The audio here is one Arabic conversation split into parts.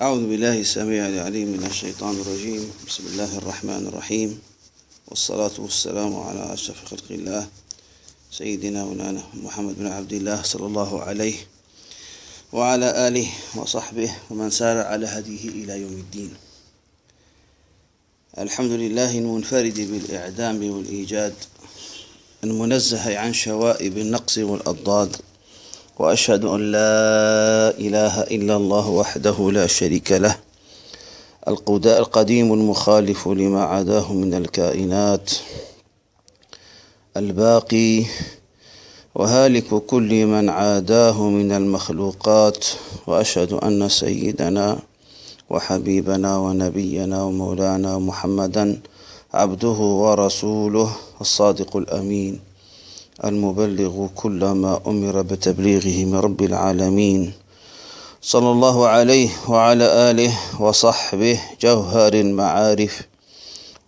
أعوذ بالله السميع العليم من الشيطان الرجيم. بسم الله الرحمن الرحيم. والصلاة والسلام على أشرف خلق الله سيدنا مولانا محمد بن عبد الله صلى الله عليه وعلى آله وصحبه ومن سار على هديه إلى يوم الدين. الحمد لله المنفرد بالإعدام والإيجاد المنزه عن شوائب النقص والأضداد. وأشهد أن لا إله إلا الله وحده لا شريك له القديم المخالف لما عداه من الكائنات الباقي وهالك كل من عاداه من المخلوقات وأشهد أن سيدنا وحبيبنا ونبينا ومولانا محمدا عبده ورسوله الصادق الأمين. المبلغ كل ما أمر بتبليغه من رب العالمين. صلى الله عليه وعلى آله وصحبه جوهر المعارف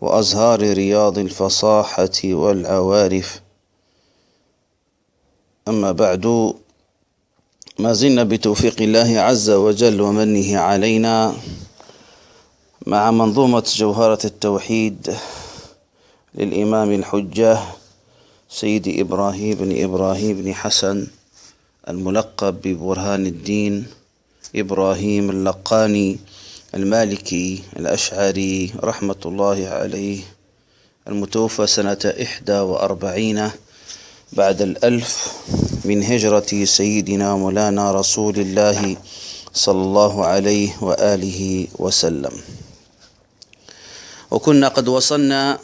وأزهار رياض الفصاحة والعوارف. أما بعد ما زلنا بتوفيق الله عز وجل ومنه علينا مع منظومة جوهرة التوحيد للإمام الحجة سيد إبراهيم بن إبراهيم بن حسن الملقب ببرهان الدين إبراهيم اللقاني المالكي الأشعري رحمة الله عليه المتوفى سنة إحدى وأربعين بعد الألف من هجرة سيدنا مولانا رسول الله صلى الله عليه وآله وسلم. وكنا قد وصلنا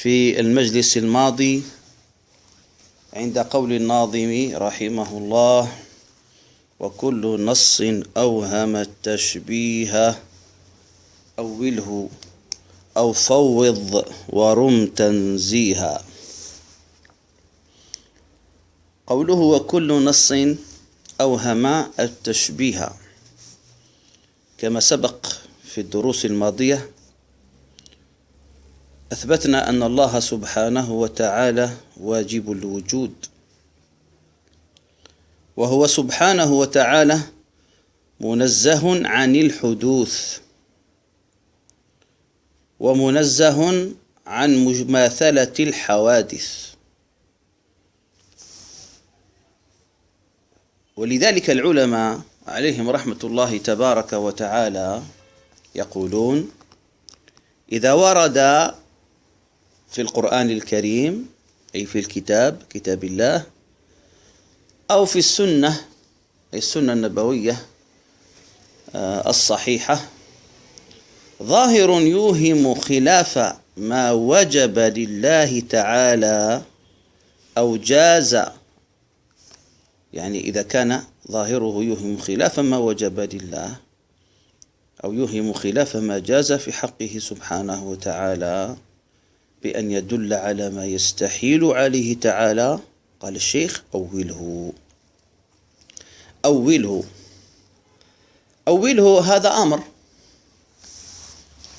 في المجلس الماضي عند قول الناظم رحمه الله وكل نص أوهم التشبيه أوله أو فوض ورم تنزيها. قوله وكل نص أوهم التشبيه كما سبق في الدروس الماضية أثبتنا أن الله سبحانه وتعالى واجب الوجود. وهو سبحانه وتعالى منزه عن الحدوث. ومنزه عن مماثلة الحوادث. ولذلك العلماء عليهم رحمة الله تبارك وتعالى يقولون إذا ورد في القرآن الكريم أي في الكتاب كتاب الله أو في السنة أي السنة النبوية آه، الصحيحة. ظاهر يوهم خلاف ما وجب لله تعالى أو جاز. يعني إذا كان ظاهره يوهم خلاف ما وجب لله أو يوهم خلاف ما جاز في حقه سبحانه وتعالى. بأن يدل على ما يستحيل عليه تعالى قال الشيخ أوله. أوله. أوله هذا أمر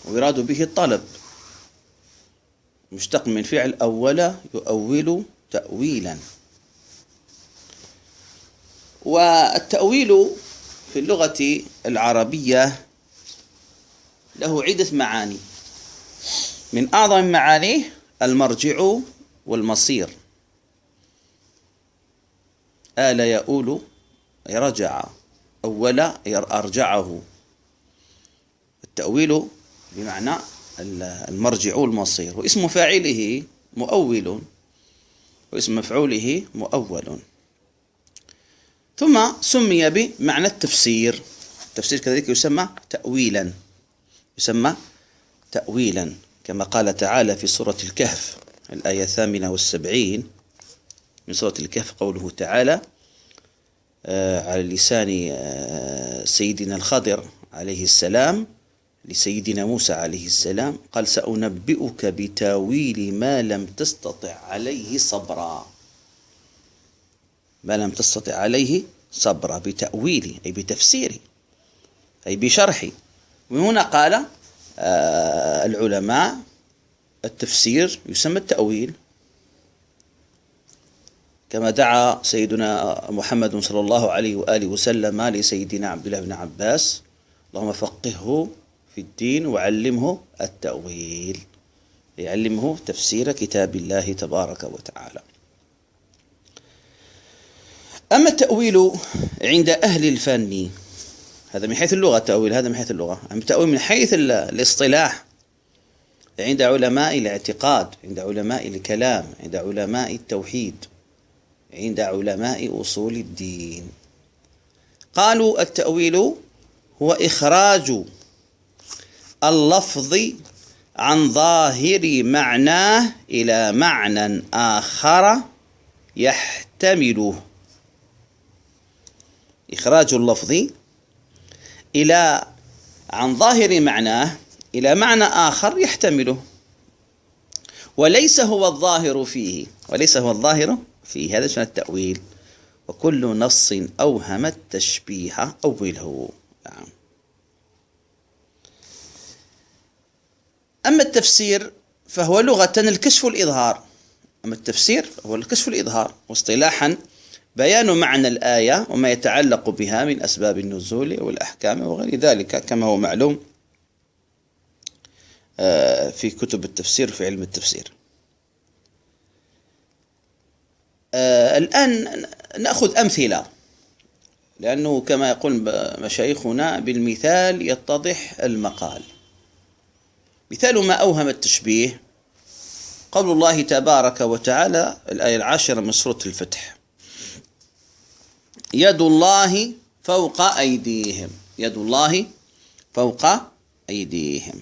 ويراد به الطلب. مشتق من فعل أول يؤول تأويلا. والتأويل في اللغة العربية له عدة معاني. من أعظم معانيه المرجع والمصير. آل يؤول أي رجع أول أرجعه. التأويل بمعنى المرجع والمصير. واسم فاعله مؤول واسم مفعوله مؤول. ثم سمي بمعنى التفسير. التفسير كذلك يسمى تأويلا. يسمى تأويلا. كما قال تعالى في سورة الكهف الآية الثامنة والسبعين. من سورة الكهف قوله تعالى آه، على لسان آه، سيدنا الخضر عليه السلام لسيدنا موسى عليه السلام قال سأنبئك بتاويل ما لم تستطع عليه صبرا. ما لم تستطع عليه صبرا بتأويله أي بتفسيره أي بشرحه وهنا قال آه، العلماء التفسير يسمى التأويل. كما دعا سيدنا محمد صلى الله عليه وآله وسلم لسيدنا عبد الله بن عباس اللهم فقهه في الدين وعلمه التأويل يعلمه تفسير كتاب الله تبارك وتعالى. أما التأويل عند أهل الفن هذا من حيث اللغة التأويل هذا من حيث اللغة. أما التأويل من حيث الاصطلاح عند علماء الاعتقاد عند علماء الكلام عند علماء التوحيد عند علماء أصول الدين. قالوا التأويل هو إخراج اللفظ عن ظاهر معناه إلى معنى آخر يحتمله. إخراج اللفظ إلى عن ظاهر معناه إلى معنى آخر يحتمله. وليس هو الظاهر فيه. وليس هو الظاهر فيه. هذا اسمه التأويل؟ وكل نص أوهم التشبيه أوله. نعم. أما التفسير فهو لغة الكشف والإظهار. أما التفسير فهو الكشف والإظهار. واصطلاحا بيان معنى الآية وما يتعلق بها من أسباب النزول والأحكام وغير ذلك. كما هو معلوم آه، في كتب التفسير في علم التفسير. آه، الآن نأخذ أمثلة لأنه كما يقول مشايخنا بالمثال يتضح المقال. مثال ما أوهم التشبيه قول الله تبارك وتعالى الآية العاشرة من سورة الفتح. يد الله فوق أيديهم. يد الله فوق أيديهم.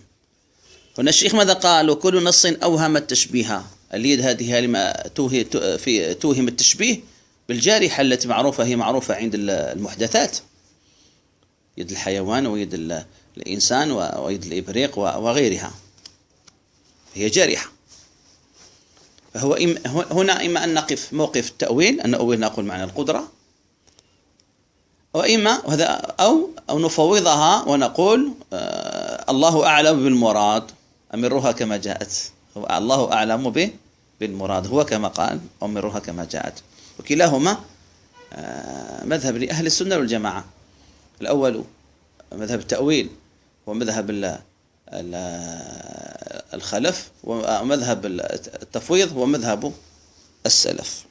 هنا الشيخ ماذا قال؟ وكل نص أوهم التشبيه. اليد هذه لما توهي في توهم التشبيه بالجارحة التي معروفة هي معروفة عند المحدثات. يد الحيوان ويد الإنسان ويد الإبريق وغيرها. هي جارحة. فهو هنا إما أن نقف موقف التأويل أن نؤول نقول معنى القدرة وإما وهذا أو أو نفوضها ونقول آه الله أعلم بالمراد. أمرها كما جاءت. الله أعلم به بالمراد. هو كما قال أمرها كما جاءت. وكلاهما آه مذهب لأهل السنة والجماعة. الأول مذهب التأويل ومذهب الخلف ومذهب التفويض ومذهب السلف.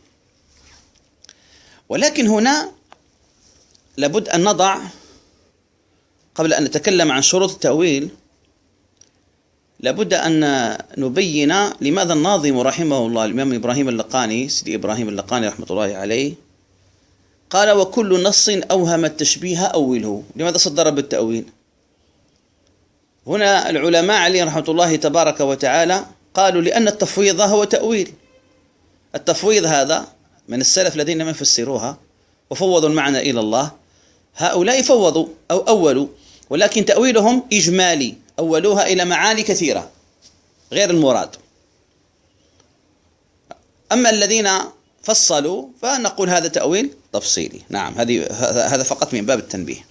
ولكن هنا لابد أن نضع قبل أن نتكلم عن شروط التأويل لابد أن نبين لماذا الناظم رحمه الله الإمام إبراهيم اللقاني سيدي إبراهيم اللقاني رحمة الله عليه قال وكل نص أوهم التشبيه أوله. لماذا صدر بالتأويل؟ هنا العلماء عليهم رحمة الله تبارك وتعالى قالوا لأن التفويض هو تأويل. التفويض هذا من السلف الذين لم يفسروها وفوضوا المعنى إلى الله هؤلاء فوضوا أو أولوا ولكن تأويلهم إجمالي أولوها إلى معاني كثيرة غير المراد. أما الذين فصلوا فنقول هذا تأويل تفصيلي. نعم هذه هذا فقط من باب التنبيه.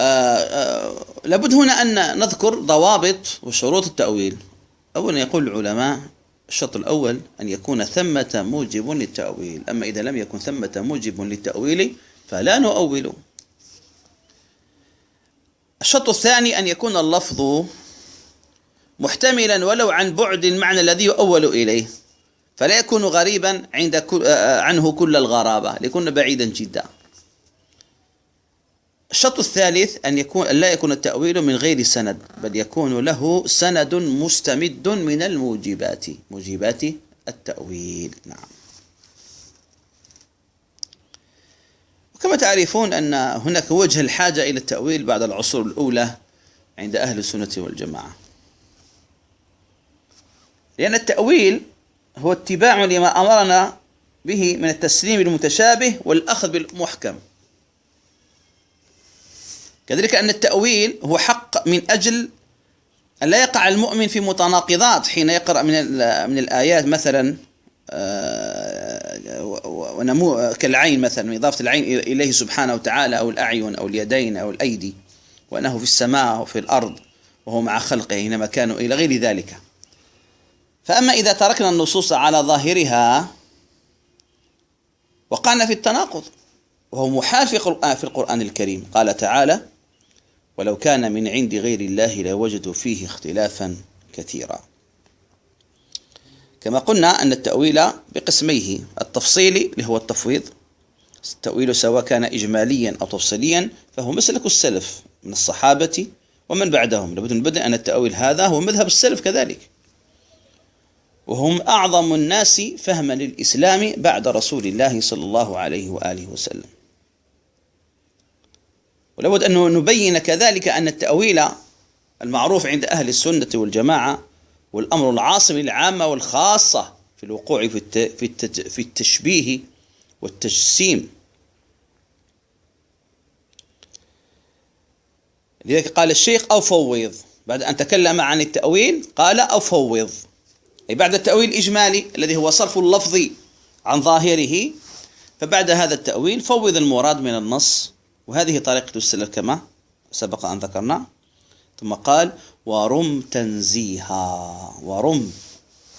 آه، آه، لابد هنا أن نذكر ضوابط وشروط التأويل. أولا يقول العلماء الشرط الأول أن يكون ثمة موجب للتأويل. أما إذا لم يكن ثمة موجب للتأويل فلا نؤول. الشرط الثاني أن يكون اللفظ محتملا ولو عن بعد المعنى الذي يؤول إليه فلا يكون غريبا عند آه، عنه كل الغرابة ليكون بعيدا جدا. الشرط الثالث أن يكون لا يكون التأويل من غير سند بل يكون له سند مستمد من الموجبات موجبات التأويل. نعم. وكما تعرفون أن هناك وجه الحاجة إلى التأويل بعد العصور الأولى عند أهل السنة والجماعة. لأن التأويل هو اتباع لما أمرنا به من التسليم المتشابه والأخذ بالمحكم. كذلك أن التأويل هو حق من أجل أن لا يقع المؤمن في متناقضات حين يقرأ من من الآيات. مثلا ونمو كالعين مثلا إضافة العين إليه سبحانه وتعالى أو الأعين أو اليدين أو الأيدي وأنه في السماء وفي الأرض وهو مع خلقه حينما كانوا إلى غير ذلك. فأما إذا تركنا النصوص على ظاهرها وقعنا في التناقض وهو محال في القرآن, في القرآن الكريم. قال تعالى ولو كان من عند غير الله لوجدوا فيه اختلافا كثيرا. كما قلنا أن التأويل بقسميه التفصيلي اللي هو التفويض التأويل سواء كان إجماليا أو تفصيليا فهو مسلك السلف من الصحابة ومن بعدهم. لابد من بدء أن التأويل هذا هو مذهب السلف كذلك. وهم أعظم الناس فهما للإسلام بعد رسول الله صلى الله عليه وآله وسلم. ولابد أن نبين كذلك أن التأويل المعروف عند أهل السنة والجماعة والأمر العاصم للعامة والخاصة في الوقوع في في التشبيه والتجسيم. لذلك قال الشيخ أو فوض. بعد أن تكلم عن التأويل قال أو فوض. أي بعد التأويل الإجمالي الذي هو صرف اللفظ عن ظاهره فبعد هذا التأويل فوض المراد من النص. وهذه طريقة السلف كما سبق أن ذكرنا. ثم قال ورم تنزيها ورم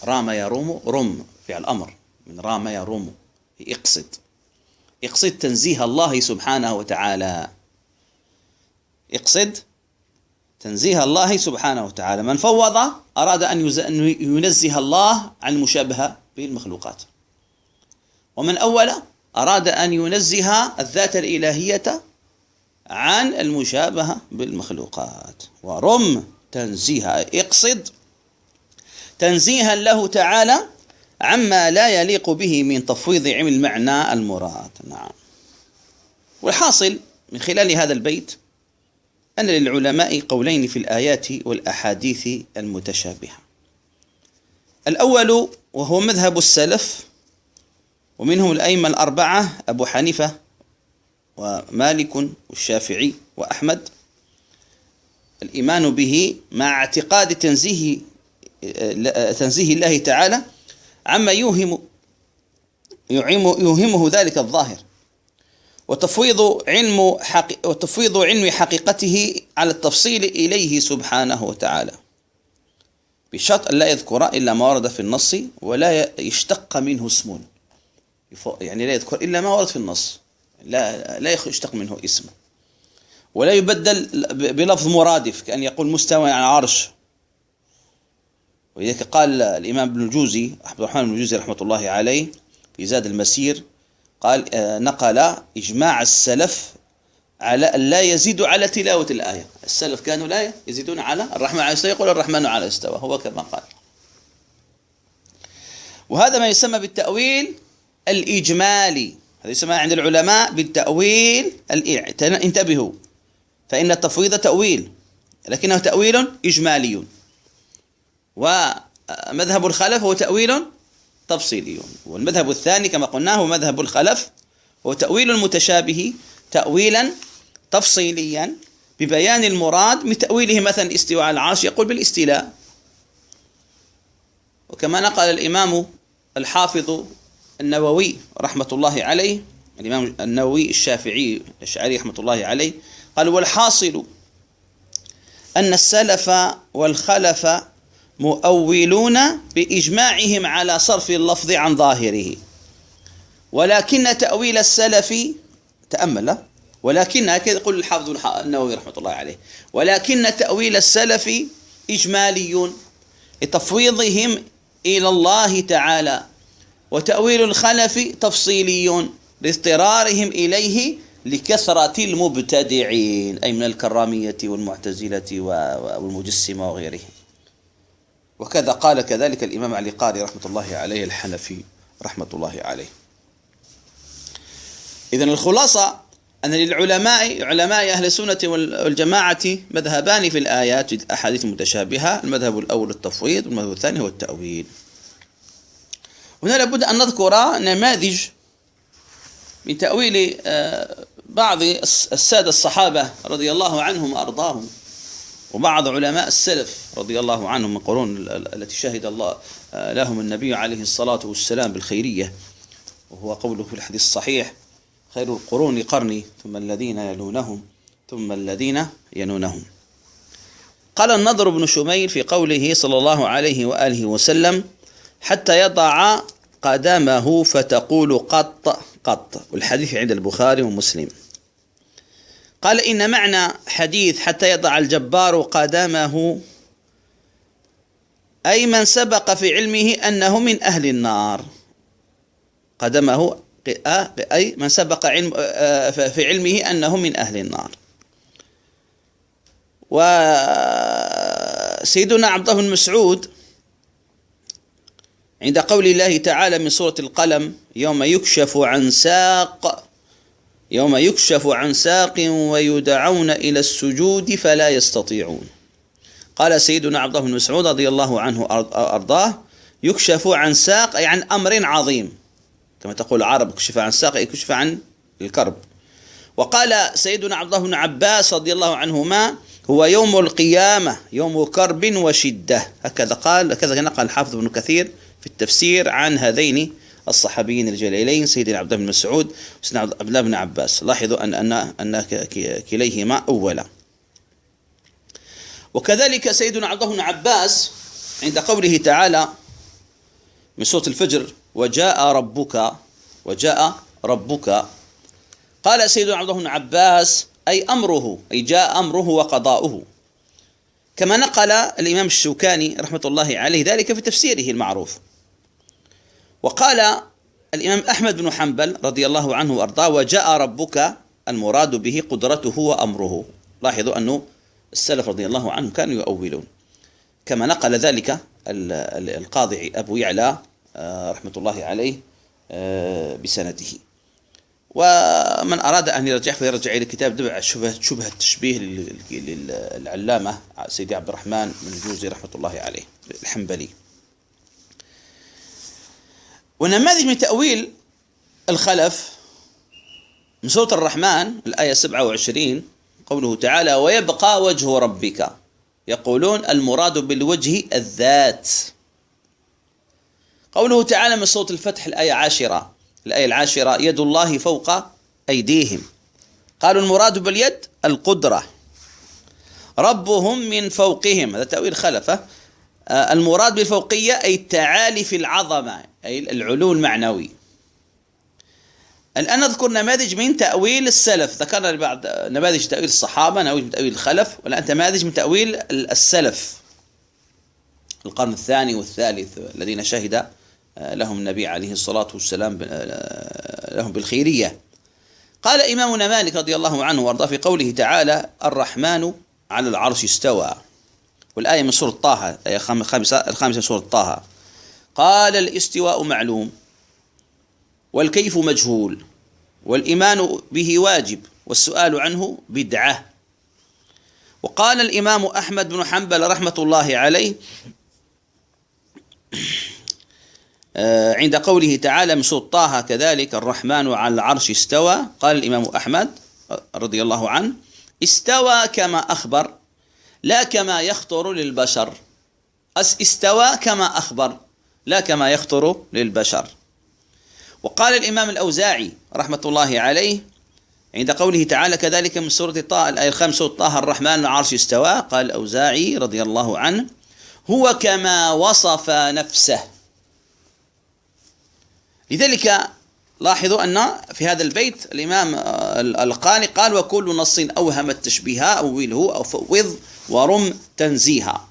رام يروم رم فعل أمر من رام يروم اقصد اقصد تنزيه الله سبحانه وتعالى. اقصد تنزيه الله سبحانه وتعالى. من فوض أراد أن ينزه الله عن المشابهة بالمخلوقات ومن أول أراد أن ينزه الذات الإلهية عن المشابهة بالمخلوقات. ورم تنزيها اقصد تنزيها له تعالى عما لا يليق به من تفويض علم المعنى المراد. نعم. والحاصل من خلال هذا البيت أن للعلماء قولين في الآيات والأحاديث المتشابهة. الأول وهو مذهب السلف ومنهم الأئمة الأربعة أبو حنيفة ومالك والشافعي وأحمد. الإيمان به مع اعتقاد تنزيه تنزيه الله تعالى عما يوهم يوهمه ذلك الظاهر. وتفويض علم وتفويض علم حقيقته على التفصيل إليه سبحانه وتعالى. بشرط أن لا يذكر إلا ما ورد في النص ولا يشتق منه اسم. يعني لا يذكر إلا ما ورد في النص. لا لا يشتق منه اسم ولا يبدل بلفظ مرادف كأن يقول مستوى على عرش ولذلك قال الإمام ابن الجوزي عبد الرحمن بن الجوزي رحمة الله عليه في زاد المسير قال آه، نقل إجماع السلف على أن لا يزيد على تلاوة الآية. السلف كانوا لا يزيدون على الرحمن على يقول الرحمن على استوى هو كما قال. وهذا ما يسمى بالتأويل الإجمالي. هذا يسمى عند العلماء بالتأويل انتبهوا. فإن التفويض تأويل لكنه تأويل إجمالي. ومذهب الخلف هو تأويل تفصيلي. والمذهب الثاني كما قلنا هو مذهب الخلف هو تأويل المتشابه تأويلا تفصيليا ببيان المراد من تأويله مثلا استواء على العرش يقول بالاستيلاء. وكما نقل الإمام الحافظ النووي رحمة الله عليه الإمام النووي الشافعي الأشعري رحمة الله عليه قال والحاصل أن السلف والخلف مؤولون بإجماعهم على صرف اللفظ عن ظاهره. ولكن تأويل السلف تأمل ولكن هكذا يقول الحافظ النووي رحمة الله عليه. ولكن تأويل السلف إجمالي لتفويضهم إلى الله تعالى وتأويل الخلف تفصيلي لاضطرارهم إليه لكثرة المبتدعين أي من الكرامية والمعتزلة والمجسمة وغيرهم. وكذا قال كذلك الإمام علي قاري رحمة الله عليه الحنفي رحمة الله عليه. إذن الخلاصة أن للعلماء علماء أهل السنة والجماعة مذهبان في الآيات الأحاديث المتشابهة المذهب الأول التفويض والمذهب الثاني هو التأويل. هنا لابد أن نذكر نماذج من تأويل آه، بعض السادة الصحابة رضي الله عنهم وأرضاهم وبعض علماء السلف رضي الله عنهم من القرون التي شهد الله آه، لهم النبي عليه الصلاة والسلام بالخيرية وهو قوله في الحديث الصحيح خير القرون قرني ثم الذين يلونهم ثم الذين ينونهم قال النضر بن شميل في قوله صلى الله عليه وآله وسلم حتى يضع قدمه فتقول قط قط. والحديث عند البخاري ومسلم. قال إن معنى حديث حتى يضع الجبار قدمه أي من سبق في علمه أنه من أهل النار. قدمه أي من سبق علم في علمه أنه من أهل النار. وسيدنا عبد الله بن مسعود عند قول الله تعالى من سورة القلم يوم يكشف عن ساق يوم يكشف عن ساق ويدعون إلى السجود فلا يستطيعون. قال سيدنا عبد الله بن مسعود رضي الله عنه أرضاه يكشف عن ساق أي عن أمر عظيم. كما تقول العرب كشف عن ساق أي كشف عن الكرب. وقال سيدنا عبد الله بن عباس رضي الله عنهما هو يوم القيامة يوم كرب وشدة. هكذا قال هكذا نقل الحافظ ابن كثير في التفسير عن هذين الصحابيين الجليلين سيدنا عبد الله بن مسعود وسيدنا عبد الله بن عباس. لاحظوا أن أن أن كليهما أولا. وكذلك سيدنا عبد الله بن عباس عند قوله تعالى من سورة الفجر وجاء ربك وجاء ربك. قال سيدنا عبد الله بن عباس أي أمره أي جاء أمره وقضاؤه. كما نقل الإمام الشوكاني رحمة الله عليه ذلك في تفسيره المعروف. وقال الإمام أحمد بن حنبل رضي الله عنه وأرضاه وجاء ربك المراد به قدرته وأمره. لاحظوا أنه السلف رضي الله عنهم كانوا يؤولون. كما نقل ذلك القاضي أبو يعلى آه، رحمة الله عليه آه، بسنده. ومن أراد أن يرجع فيرجع إلى كتاب دبع شبهة, شبهة التشبيه للعلامة سيدي عبد الرحمن بن الجوزي رحمة الله عليه الحنبلي. ونماذج من تأويل الخلف من سورة الرحمن الآية 27 قوله تعالى ويبقى وجه ربك. يقولون المراد بالوجه الذات. قوله تعالى من سورة الفتح الآية عاشرة. الآية العاشرة يد الله فوق أيديهم. قالوا المراد باليد القدرة. ربهم من فوقهم. هذا تأويل خلفة. آه، المراد بالفوقية أي التعالي في العظمة. أي العلو المعنوي الآن نذكر نماذج من تأويل السلف. ذكرنا بعض نماذج تأويل الصحابة نماذج من تأويل الخلف والآن نماذج من تأويل السلف. القرن الثاني والثالث الذين شهد آه، لهم النبي عليه الصلاة والسلام آه، لهم بالخيرية. قال إمامنا مالك رضي الله عنه وأرضاه في قوله تعالى الرحمن على العرش استوى والآية من سورة طه الآية الخامسة من سورة طه. قال الاستواء معلوم والكيف مجهول والإيمان به واجب والسؤال عنه بدعة. وقال الإمام أحمد بن حنبل رحمة الله عليه آه، عند قوله تعالى من سورة طه كذلك الرحمن على العرش استوى. قال الإمام أحمد رضي الله عنه استوى كما أخبر لا كما يخطر للبشر. استوى كما أخبر. لا كما يخطر للبشر. وقال الإمام الأوزاعي رحمة الله عليه عند قوله تعالى كذلك من سورة طه الآية الخامسة طه الرحمن العرش استوى قال الأوزاعي رضي الله عنه هو كما وصف نفسه لذلك لاحظوا أن في هذا البيت الإمام القاني قال وكل نص أوهم التشبيه أوله أو فوض ورم تنزيها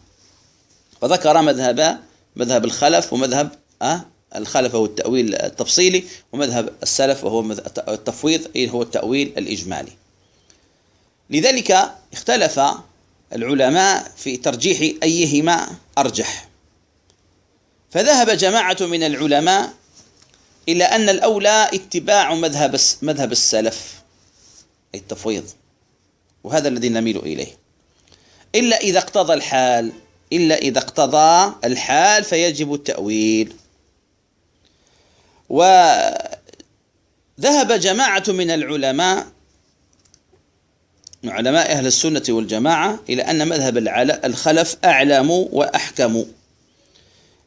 وذكر مذهب مذهب الخلف ومذهب أه الخلف هو التأويل التفصيلي ومذهب السلف وهو التفويض هو التأويل الإجمالي. لذلك اختلف العلماء في ترجيح أيهما أرجح. فذهب جماعة من العلماء إلى أن الأولى اتباع مذهب مذهب السلف أي التفويض وهذا الذي نميل إليه. إلا إذا اقتضى الحال إلا إذا اقتضى الحال فيجب التأويل. وذهب جماعة من العلماء من علماء أهل السنة والجماعة إلى أن مذهب الخلف أعلم وأحكم.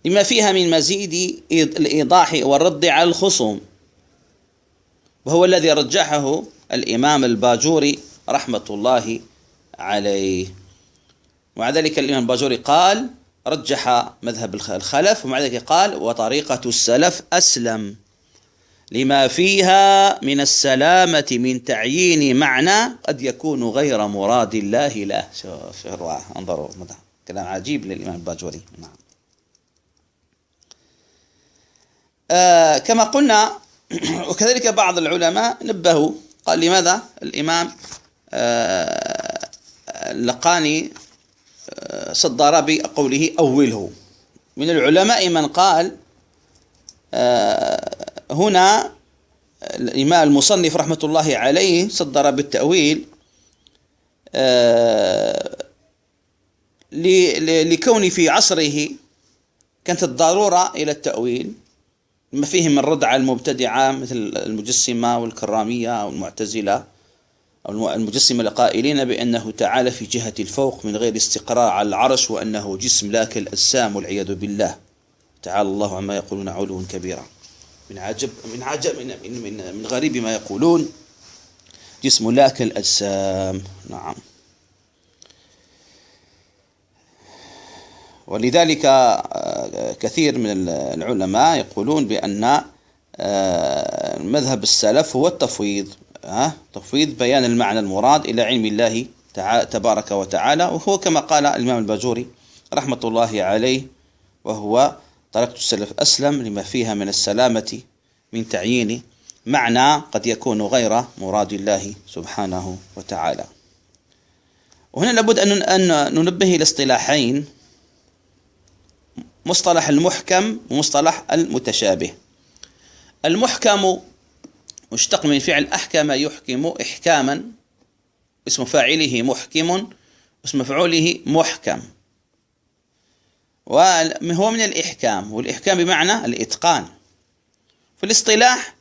لما فيها من مزيد الإيضاح والرد على الخصوم. وهو الذي رجحه الإمام الباجوري رحمة الله عليه. ومع ذلك الإمام الباجوري قال رجح مذهب الخلف ومع ذلك قال وطريقة السلف أسلم لما فيها من السلامة من تعيين معنى قد يكون غير مراد الله له. شوف روعة انظروا كلام عجيب للإمام الباجوري نعم. آه كما قلنا وكذلك بعض العلماء نبهوا قال لماذا؟ الإمام آه اللقاني صدر بقوله أوله. من العلماء من قال آه هنا الإمام المصنف رحمة الله عليه صدر بالتأويل آه، لكون في عصره كانت الضرورة إلى التأويل. ما فيه من رد على المبتدعة مثل المجسمة والكرامية والمعتزلة. أو المجسمة القائلين بأنه تعالى في جهة الفوق من غير استقرار على العرش وأنه جسم لا كالأجسام والعياذ بالله. تعالى الله عما يقولون علوا كبيرا. من عجب من عجب من من, من غريب ما يقولون. جسم لا كالأجسام نعم. ولذلك آه، كثير من العلماء يقولون بأن آه، مذهب السلف هو التفويض. تفويض بيان المعنى المراد إلى علم الله تبارك وتعالى وهو كما قال الإمام الباجوري رحمة الله عليه وهو تركت السلف أسلم لما فيها من السلامة من تعيين معنى قد يكون غير مراد الله سبحانه وتعالى. وهنا لابد أن ننبه إلى اصطلاحين مصطلح المحكم ومصطلح المتشابه. المحكم مشتق من فعل أحكم يحكم إحكاما اسم فاعله محكم اسم مفعوله محكم. وهو من الإحكام والإحكام بمعنى الإتقان. في الاصطلاح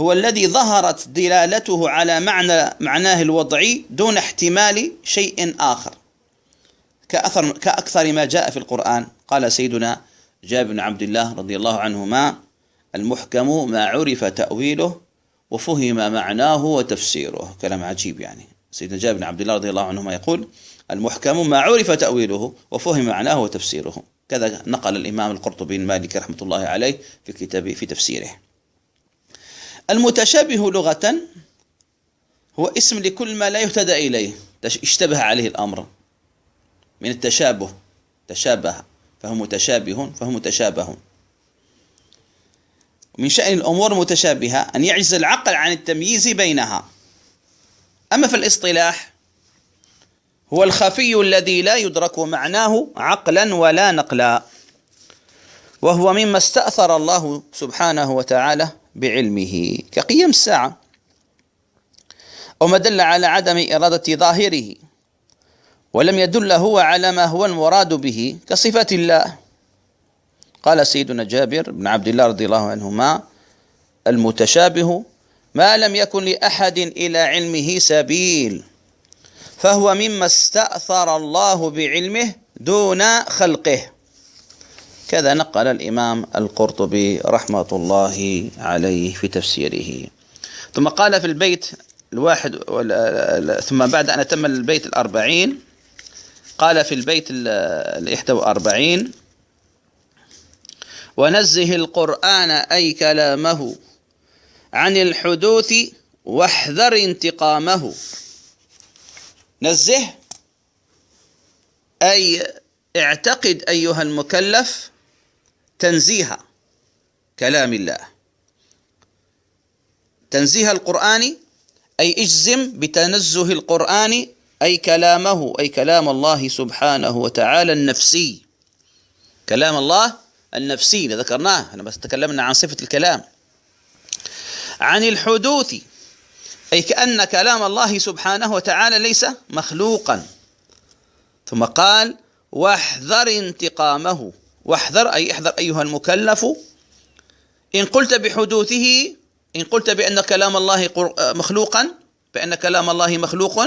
هو الذي ظهرت دلالته على معنى معناه الوضعي دون احتمال شيء آخر. كأثر كأكثر ما جاء في القرآن قال سيدنا جابر بن عبد الله رضي الله عنهما المحكم ما عرف تأويله وفهم معناه وتفسيره. كلام عجيب يعني. سيدنا جابر بن عبد الله رضي الله عنهما يقول المحكم ما عرف تأويله وفهم معناه وتفسيره. كذا نقل الإمام القرطبي المالكي رحمة الله عليه في كتابه في تفسيره. المتشابه لغة هو اسم لكل ما لا يهتدى إليه. اشتبه عليه الأمر. من التشابه. تشابه. فهو متشابه فهو متشابه. من شأن الأمور المتشابهة أن يعجز العقل عن التمييز بينها. أما في الاصطلاح هو الخفي الذي لا يدرك معناه عقلا ولا نقلا وهو مما استأثر الله سبحانه وتعالى بعلمه. كقيم الساعة وما دل على عدم إرادة ظاهره ولم يدل هو على ما هو المراد به كصفة الله. قال سيدنا جابر بن عبد الله رضي الله عنهما المتشابه ما لم يكن لأحد إلى علمه سبيل فهو مما استأثر الله بعلمه دون خلقه. كذا نقل الإمام القرطبي رحمة الله عليه في تفسيره. ثم قال في البيت الواحد ثم بعد أن أتم البيت الأربعين قال في البيت الإحدى وأربعين ونزه القرآن أي كلامه عن الحدوث واحذر انتقامه. نزه أي اعتقد أيها المكلف تنزيه كلام الله. تنزيه القرآن أي اجزم بتنزه القرآن أي كلامه أي كلام الله سبحانه وتعالى النفسي. كلام الله النفسي ذكرناه لما تكلمنا عن صفة الكلام. عن الحدوث أي كأن كلام الله سبحانه وتعالى ليس مخلوقا. ثم قال واحذر انتقامه. واحذر أي احذر أيها المكلف. إن قلت بحدوثه إن قلت بأن كلام الله مخلوقا بأن كلام الله مخلوق.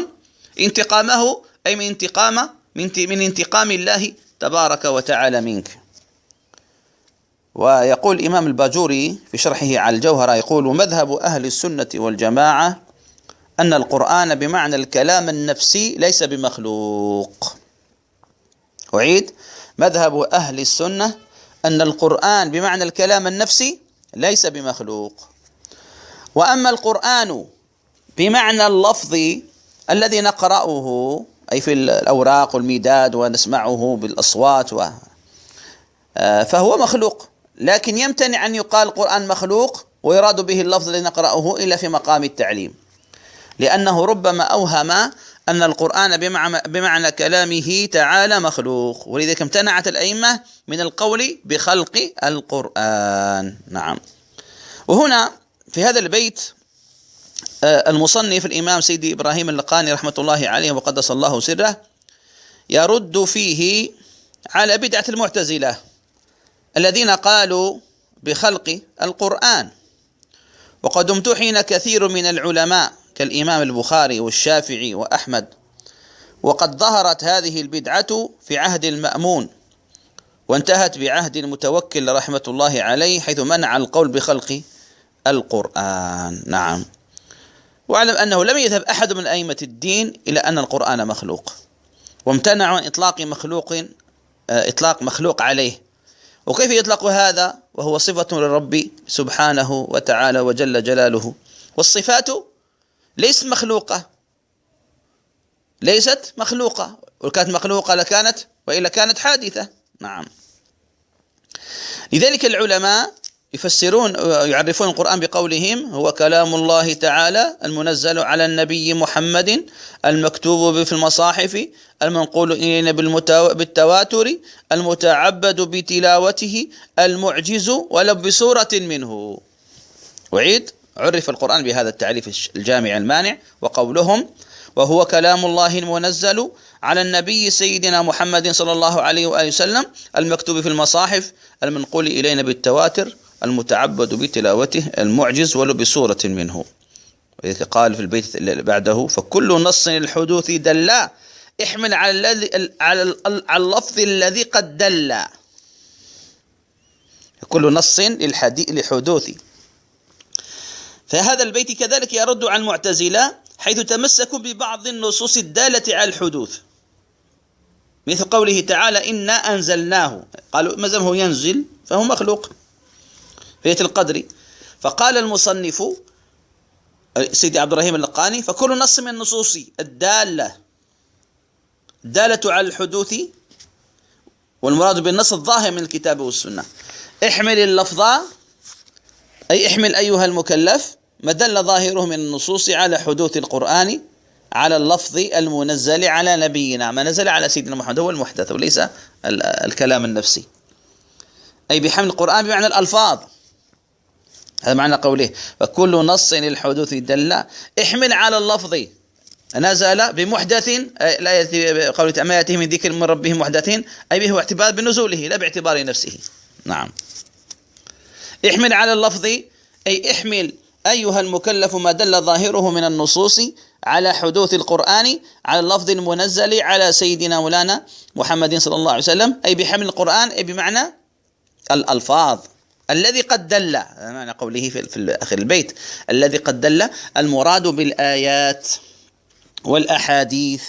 انتقامه أي من انتقام من انتقام الله تبارك وتعالى منك. ويقول الإمام الباجوري في شرحه على الجوهرة يقول مذهب أهل السنة والجماعة أن القرآن بمعنى الكلام النفسي ليس بمخلوق. أعيد مذهب أهل السنة أن القرآن بمعنى الكلام النفسي ليس بمخلوق. وأما القرآن بمعنى اللفظ الذي نقرأه أي في الأوراق والميداد ونسمعه بالأصوات و آه، فهو مخلوق. لكن يمتنع أن يقال القرآن مخلوق ويراد به اللفظ الذي نقرأه إلا في مقام التعليم. لأنه ربما أوهم أن القرآن بمعنى, كلامه تعالى مخلوق. ولذلك امتنعت الأئمة من القول بخلق القرآن. نعم. وهنا في هذا البيت آه، المصنف الإمام سيدي إبراهيم اللقاني رحمة الله عليه وقدس الله سره يرد فيه على بدعة المعتزلة. الذين قالوا بخلق القرآن. وقد امتحن كثير من العلماء كالإمام البخاري والشافعي وأحمد. وقد ظهرت هذه البدعة في عهد المأمون وانتهت بعهد المتوكل رحمة الله عليه حيث منع القول بخلق القرآن. نعم. واعلم أنه لم يذهب أحد من أئمة الدين إلى أن القرآن مخلوق. وامتنعوا عن إطلاق مخلوق آه، إطلاق مخلوق عليه. وكيف يطلق هذا؟ وهو صفة للرب سبحانه وتعالى وجل جلاله. والصفات ليست مخلوقة. ليست مخلوقة. وكانت مخلوقة لكانت وإلا كانت حادثة. نعم. لذلك العلماء يفسرون يعرفون القرآن بقولهم هو كلام الله تعالى المنزل على النبي محمد المكتوب في المصاحف المنقول إلينا بالتواتر المتعبد بتلاوته المعجز ولو بصورة منه. وعيد عرف القرآن بهذا التعريف الجامع المانع وقولهم وهو كلام الله المنزل على النبي سيدنا محمد صلى الله عليه وآله وسلم المكتوب في المصاحف المنقول إلينا بالتواتر. المتعبد بتلاوته المعجز ولو بصورة منه. قال في البيت بعده فكل نص الحدوث دلا احمل على الذي على اللفظ الذي قد دل. كل نص للحدوث. فهذا البيت كذلك يرد على المعتزلة حيث تمسكوا ببعض النصوص الدالة على الحدوث. مثل قوله تعالى إنا أنزلناه قالوا ما هو ينزل؟ فهو مخلوق. في القدر. فقال المصنف سيدي عبد الرحيم اللقاني فكل نص من النصوص الدالة الدالة على الحدوث والمراد بالنص الظاهر من الكتاب والسنة. احمل اللفظ أي احمل أيها المكلف ما دل ظاهره من النصوص على حدوث القرآن على اللفظ المنزل على نبينا ما نزل على سيدنا محمد هو المحدث وليس الكلام النفسي. أي بحمل القرآن بمعنى الألفاظ. هذا معنى قوله فكل نص للحدوث دل احمل على اللفظ. نزل بمحدث لا يأتي قوله ما يأتيه من ذكر من ربه محدث أي به اعتبار بنزوله لا باعتبار نفسه. نعم. احمل على اللفظ أي احمل أيها المكلف ما دل ظاهره من النصوص على حدوث القرآن على اللفظ المنزل على سيدنا مولانا محمد صلى الله عليه وسلم أي بحمل القرآن أي بمعنى الألفاظ. الذي قد دل معنى قوله في, آخر البيت الذي قد دل المراد بالآيات والأحاديث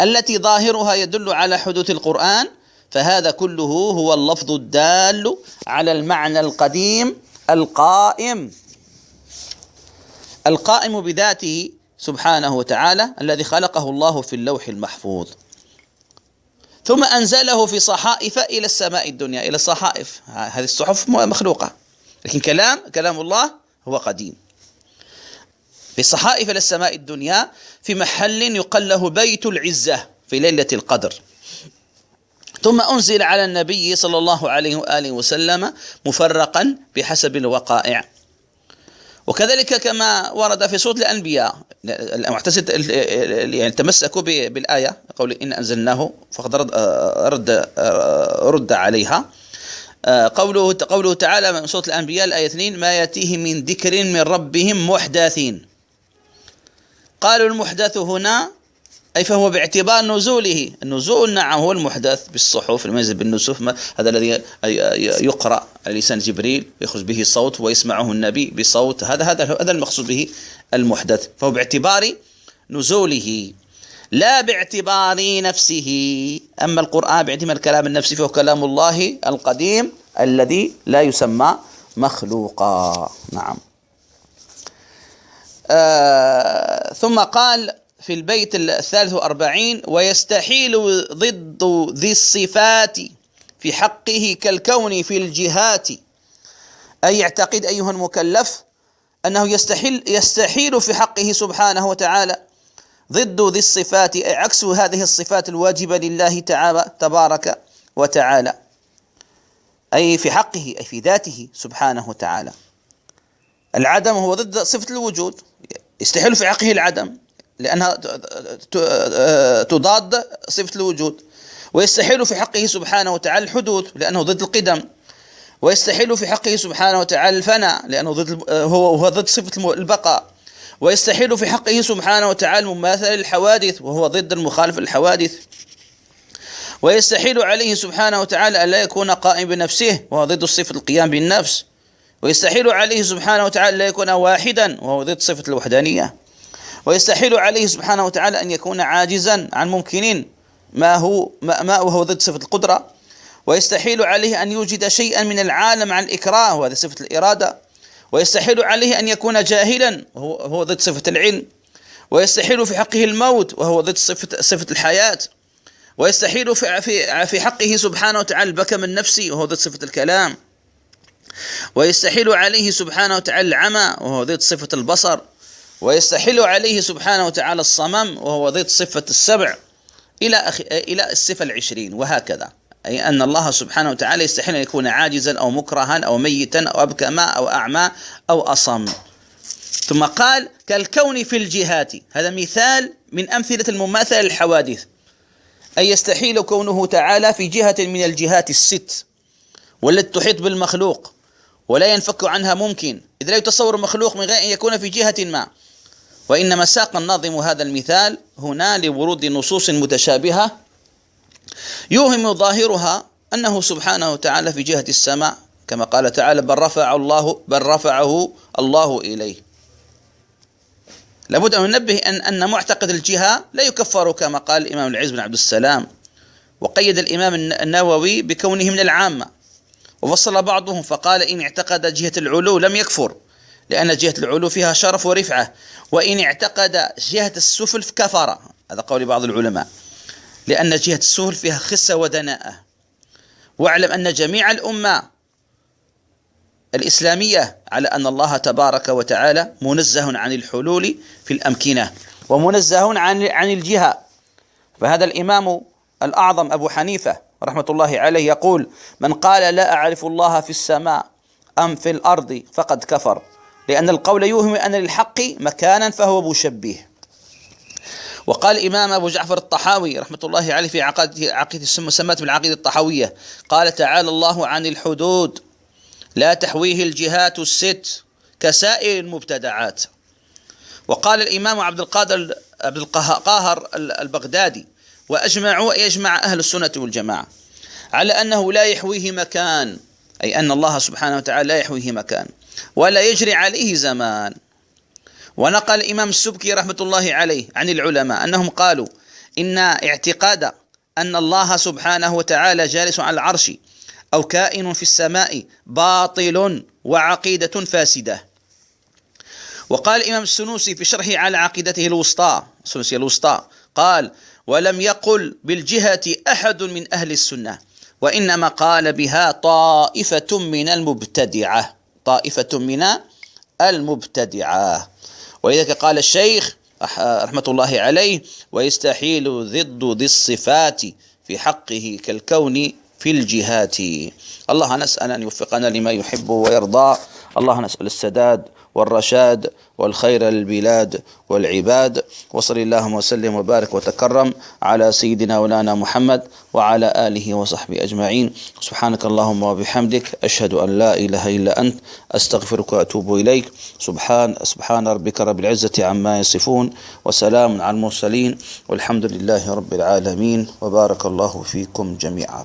التي ظاهرها يدل على حدوث القرآن فهذا كله هو اللفظ الدال على المعنى القديم القائم. القائم بذاته سبحانه وتعالى الذي خلقه الله في اللوح المحفوظ. ثم أنزله في صحائف إلى السماء الدنيا إلى الصحائف. هذه الصحف مخلوقة. لكن كلام كلام الله هو قديم. في صحائف إلى السماء الدنيا في محل يقال له بيت العزة في ليلة القدر. ثم أنزل على النبي صلى الله عليه وآله وسلم مفرقا بحسب الوقائع. وكذلك كما ورد في سورة الأنبياء يعني تمسكوا بالآية قول إن أنزلناه فقد رد, رد, رد عليها. قوله قوله تعالى من سورة الأنبياء الآية 2 ما يأتيه من ذكر من ربهم محدثين. قالوا المحدث هنا أي فهو باعتبار نزوله. النزول نعم هو المحدث بالصحف المنزل بالنسوف هذا الذي يقرأ على لسان جبريل يخرج به صوت ويسمعه النبي بصوت. هذا هذا هذا المقصود به المحدث. فهو باعتبار نزوله لا باعتبار نفسه. أما القرآن باعتبار الكلام النفسي فهو كلام الله القديم الذي لا يسمى مخلوقا. نعم. آه ثم قال في البيت الثالث وأربعين ويستحيل ضد ذي الصفات في حقه كالكون في الجهات. أي يعتقد أيها المكلف أنه يستحيل يستحيل في حقه سبحانه وتعالى ضد ذي الصفات أي عكس هذه الصفات الواجبة لله تعالى تبارك وتعالى. أي في حقه أي في ذاته سبحانه وتعالى. العدم هو ضد صفة الوجود. يستحيل في حقه العدم. لأنها تضاد صفة الوجود. ويستحيل في حقه سبحانه وتعالى الحدوث لأنه ضد القدم. ويستحيل في حقه سبحانه وتعالى الفناء لأنه ضد هو هو ضد صفة البقاء. ويستحيل في حقه سبحانه وتعالى مماثلة للحوادث وهو ضد المخالف للحوادث. ويستحيل عليه سبحانه وتعالى أن لا يكون قائم بنفسه وهو ضد صفة القيام بالنفس. ويستحيل عليه سبحانه وتعالى أن لا يكون واحدا وهو ضد صفة الوحدانية. ويستحيل عليه سبحانه وتعالى أن يكون عاجزا عن ممكن ما هو ما وهو ضد صفة القدرة. ويستحيل عليه أن يوجد شيئا من العالم عن الإكراه وهذا صفة الإرادة. ويستحيل عليه أن يكون جاهلا وهو ضد صفة العلم. ويستحيل في حقه الموت وهو ضد صفة صفة الحياة. ويستحيل في في في حقه سبحانه وتعالى البكم النفسي وهو ضد صفة الكلام. ويستحيل عليه سبحانه وتعالى العمى وهو ضد صفة البصر. ويستحيل عليه سبحانه وتعالى الصمم وهو ضد صفة السبع إلى أخ... إلى الصفة العشرين وهكذا. أي أن الله سبحانه وتعالى يستحيل أن يكون عاجزا أو مكرها أو ميتا أو أبكما أو أعمى أو أصم. ثم قال كالكون في الجهات. هذا مثال من أمثلة المماثلة للحوادث. أي يستحيل كونه تعالى في جهة من الجهات الست والتي تحيط بالمخلوق ولا ينفك عنها ممكن. إذ لا يتصور مخلوق من غير أن يكون في جهة ما. وإنما ساق الناظم هذا المثال هنا لورود نصوص متشابهة يوهم ظاهرها أنه سبحانه وتعالى في جهة السماء كما قال تعالى بل رفع الله بل رفعه الله إليه. لابد أن ننبه أن أن معتقد الجهة لا يكفر كما قال الإمام العز بن عبد السلام وقيد الإمام النووي بكونه من العامة وفصل بعضهم فقال إن اعتقد جهة العلو لم يكفر لأن جهة العلو فيها شرف ورفعة وإن اعتقد جهة السفل كفر. هذا قول بعض العلماء. لأن جهة السفل فيها خسة ودناءة. واعلم أن جميع الأمة الإسلامية على أن الله تبارك وتعالى منزه عن الحلول في الأمكنة ومنزه عن عن الجهة. فهذا الإمام الأعظم أبو حنيفة رحمة الله عليه يقول من قال لا أعرف الله في السماء أم في الأرض فقد كفر. لأن القول يوهم أن للحق مكانا فهو مشبه. وقال الإمام أبو جعفر الطحاوي رحمة الله عليه في عقيدة عقيدة سمت بالعقيدة الطحاوية قال تعالى الله عن الحدود لا تحويه الجهات الست كسائر المبتدعات. وقال الإمام عبد القادر عبد القاهر البغدادي وأجمعوا يجمع أهل السنة والجماعة على أنه لا يحويه مكان أي أن الله سبحانه وتعالى لا يحويه مكان. ولا يجري عليه زمان. ونقل الإمام السبكي رحمة الله عليه عن العلماء أنهم قالوا إن اعتقاد أن الله سبحانه وتعالى جالس على العرش أو كائن في السماء باطل وعقيدة فاسدة. وقال الإمام السنوسي في شرحه على عقيدته الوسطى السنوسي الوسطى قال ولم يقل بالجهة أحد من أهل السنة وإنما قال بها طائفة من المبتدعة. طائفة من المبتدعة. ولذلك قال الشيخ رحمة الله عليه ويستحيل ضد ذي الصفات في حقه كالكون في الجهات. الله نسأل أن يوفقنا لما يحب ويرضى. الله نسأل السداد والرشاد والخير للبلاد والعباد. وصل اللهم وسلم وبارك وتكرم على سيدنا ولانا محمد وعلى آله وصحبه أجمعين. سبحانك اللهم وبحمدك أشهد أن لا إله إلا أنت أستغفرك وأتوب إليك. سبحان سبحان ربك رب العزة عما يصفون وسلام على المرسلين والحمد لله رب العالمين. وبارك الله فيكم جميعا.